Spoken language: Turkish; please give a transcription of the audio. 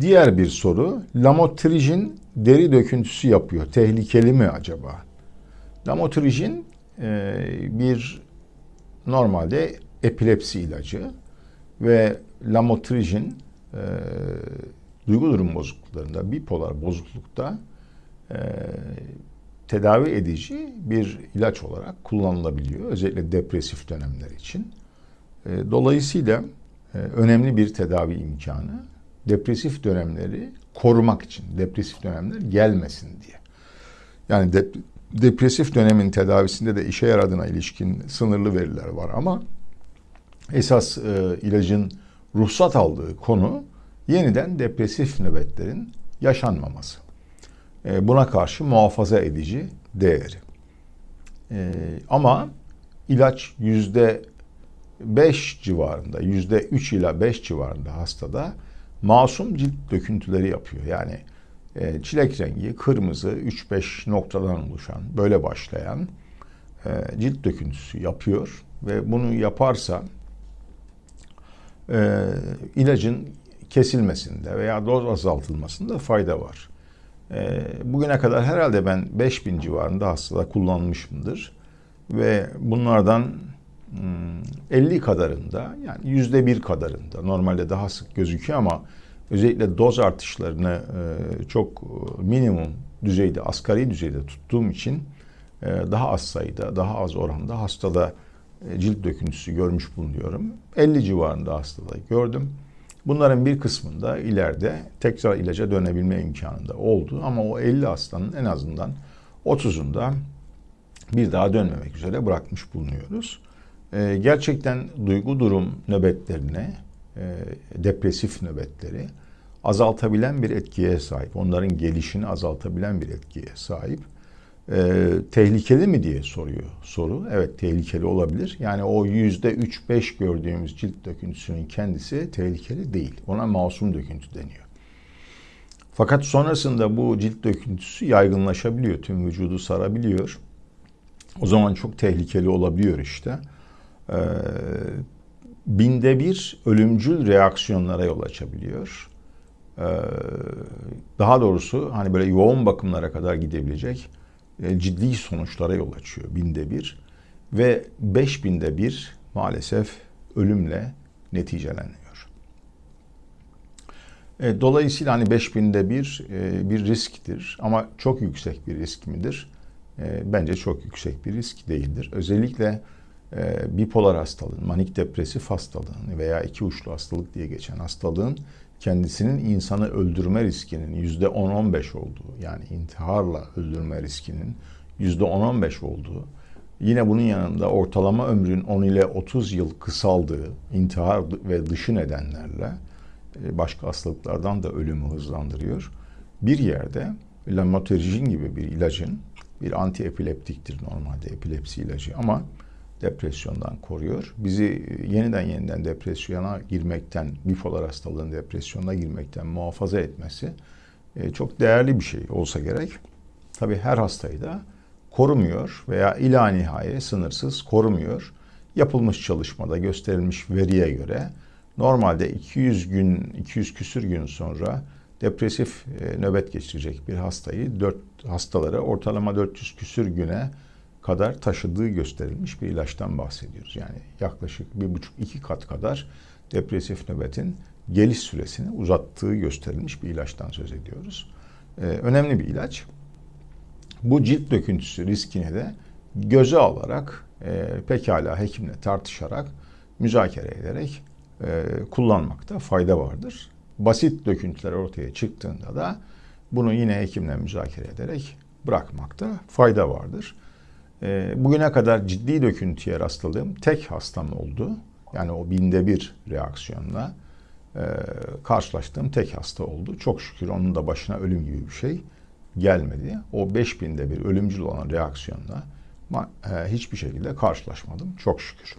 Diğer bir soru, lamotrigin deri döküntüsü yapıyor. Tehlikeli mi acaba? Lamotrigin e, bir normalde epilepsi ilacı ve lamotrigin e, duygu durum bozukluklarında, bipolar bozuklukta e, tedavi edici bir ilaç olarak kullanılabiliyor. Özellikle depresif dönemler için. E, dolayısıyla e, önemli bir tedavi imkanı depresif dönemleri korumak için, depresif dönemler gelmesin diye. Yani dep depresif dönemin tedavisinde de işe yaradığına ilişkin sınırlı veriler var ama esas e, ilacın ruhsat aldığı konu yeniden depresif nöbetlerin yaşanmaması. E, buna karşı muhafaza edici değeri. E, ama ilaç yüzde 5 civarında, yüzde 3 ila 5 civarında hastada masum cilt döküntüleri yapıyor. Yani e, çilek rengi, kırmızı, 3-5 noktadan oluşan, böyle başlayan e, cilt döküntüsü yapıyor ve bunu yaparsa e, ilacın kesilmesinde veya doz azaltılmasında fayda var. E, bugüne kadar herhalde ben 5000 civarında hastada kullanmışımdır ve bunlardan 50 hmm, kadarında yani yüzde bir kadarında normalde daha sık gözüküyor ama özellikle doz artışlarını e, çok minimum düzeyde asgari düzeyde tuttuğum için e, daha az sayıda daha az oranda hastada e, cilt döküntüsü görmüş bulunuyorum. 50 civarında hastada gördüm. Bunların bir kısmında ileride tekrar ilaca dönebilme imkanında oldu ama o 50 hastanın en azından 30'unda bir daha dönmemek üzere bırakmış bulunuyoruz. Ee, gerçekten duygu durum nöbetlerine, e, depresif nöbetleri azaltabilen bir etkiye sahip. Onların gelişini azaltabilen bir etkiye sahip. E, tehlikeli mi diye soruyor soru. Evet tehlikeli olabilir. Yani o yüzde üç beş gördüğümüz cilt döküntüsünün kendisi tehlikeli değil. Ona masum döküntü deniyor. Fakat sonrasında bu cilt döküntüsü yaygınlaşabiliyor. Tüm vücudu sarabiliyor. O zaman çok tehlikeli olabiliyor işte. Ee, binde bir ölümcül reaksiyonlara yol açabiliyor. Ee, daha doğrusu hani böyle yoğun bakımlara kadar gidebilecek e, ciddi sonuçlara yol açıyor binde bir. Ve beş binde bir maalesef ölümle neticeleniyor. E, dolayısıyla hani beş binde bir e, bir risktir ama çok yüksek bir risk midir? Bence çok yüksek bir risk değildir. Özellikle bipolar hastalığın, manik depresif hastalığın veya iki uçlu hastalık diye geçen hastalığın kendisinin insanı öldürme riskinin yüzde 10-15 olduğu yani intiharla öldürme riskinin yüzde 10-15 olduğu yine bunun yanında ortalama ömrün 10 ile 30 yıl kısaldığı intihar ve dışı nedenlerle e, başka hastalıklardan da ölümü hızlandırıyor. Bir yerde lamotrigin gibi bir ilacın bir antiepileptiktir normalde epilepsi ilacı ama depresyondan koruyor. Bizi yeniden yeniden depresyona girmekten, bipolar hastalığın depresyona girmekten muhafaza etmesi e, çok değerli bir şey olsa gerek. Tabi her hastayı da korumuyor veya ila nihai sınırsız korumuyor. Yapılmış çalışmada gösterilmiş veriye göre normalde 200 gün, 200 küsür gün sonra depresif e, nöbet geçirecek bir hastayı, 4 hastaları ortalama 400 küsür güne kadar taşıdığı gösterilmiş bir ilaçtan bahsediyoruz. Yani yaklaşık bir buçuk iki kat kadar depresif nöbetin geliş süresini uzattığı gösterilmiş bir ilaçtan söz ediyoruz. Ee, önemli bir ilaç. Bu cilt döküntüsü riskini de göze alarak e, pekala hekimle tartışarak müzakere ederek e, kullanmakta fayda vardır. Basit döküntüler ortaya çıktığında da bunu yine hekimle müzakere ederek bırakmakta fayda vardır. E, bugüne kadar ciddi döküntüye rastladığım tek hastam oldu. Yani o binde bir reaksiyonla e, karşılaştığım tek hasta oldu. Çok şükür onun da başına ölüm gibi bir şey gelmedi. O beş binde bir ölümcül olan reaksiyonla e, hiçbir şekilde karşılaşmadım. Çok şükür.